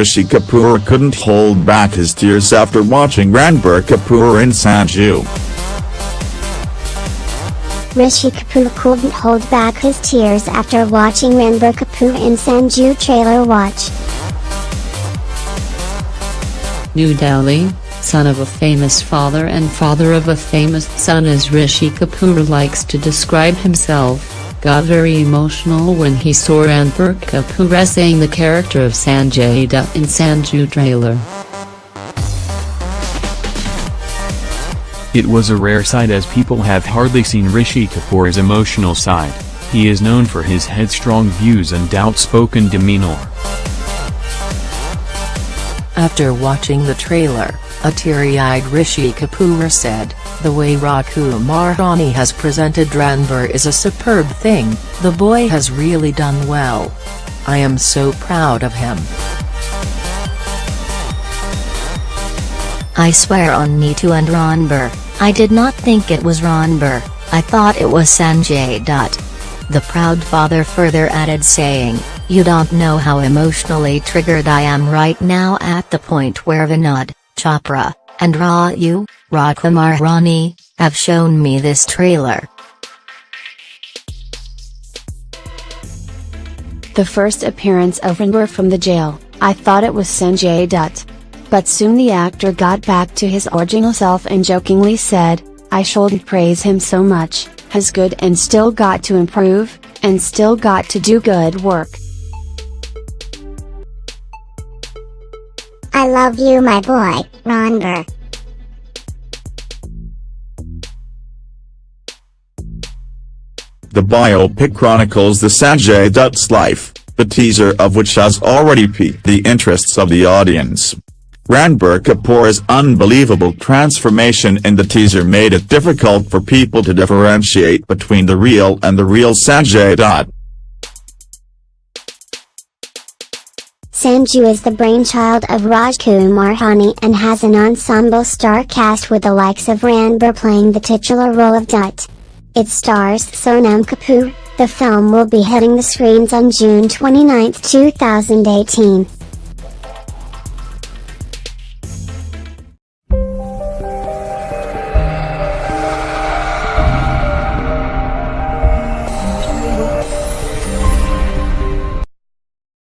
Rishi Kapoor couldn't hold back his tears after watching Ranbir Kapoor in Sanju. Rishi Kapoor couldn't hold back his tears after watching Ranbir Kapoor in Sanju trailer watch. New Delhi, son of a famous father and father of a famous son as Rishi Kapoor likes to describe himself, got very emotional when he saw Ranbir Kapoor saying the character of Sanjay Dutt in Sanju trailer. It was a rare sight as people have hardly seen Rishi Kapoor's emotional side, he is known for his headstrong views and outspoken demeanor. After watching the trailer, a teary-eyed Rishi Kapoor said, The way Rajkumar Hirani has presented Ranbir is a superb thing, the boy has really done well. I am so proud of him. I swear on Neetu and Ranbir, I did not think it was Ranbir, I thought it was Sanjay Dutt. The proud father further added saying, you don't know how emotionally triggered I am right now at the point where Vinod, Chopra, and Raju, Rajkumar Hirani, have shown me this trailer. The first appearance of Ranbir from the jail, I thought it was Sanjay Dutt. But soon the actor got back to his original self and jokingly said, I shouldn't praise him so much, has good and still got to improve, and still got to do good work. I love you my boy, Ranbir. The biopic chronicles the Sanjay Dutt's life, the teaser of which has already piqued the interests of the audience. Ranbir Kapoor's unbelievable transformation in the teaser made it difficult for people to differentiate between the real and the real Sanjay Dutt. Sanju is the brainchild of Rajkumar Hirani and has an ensemble star cast with the likes of Ranbir playing the titular role of Dutt. It stars Sonam Kapoor. The film will be hitting the screens on June 29, 2018.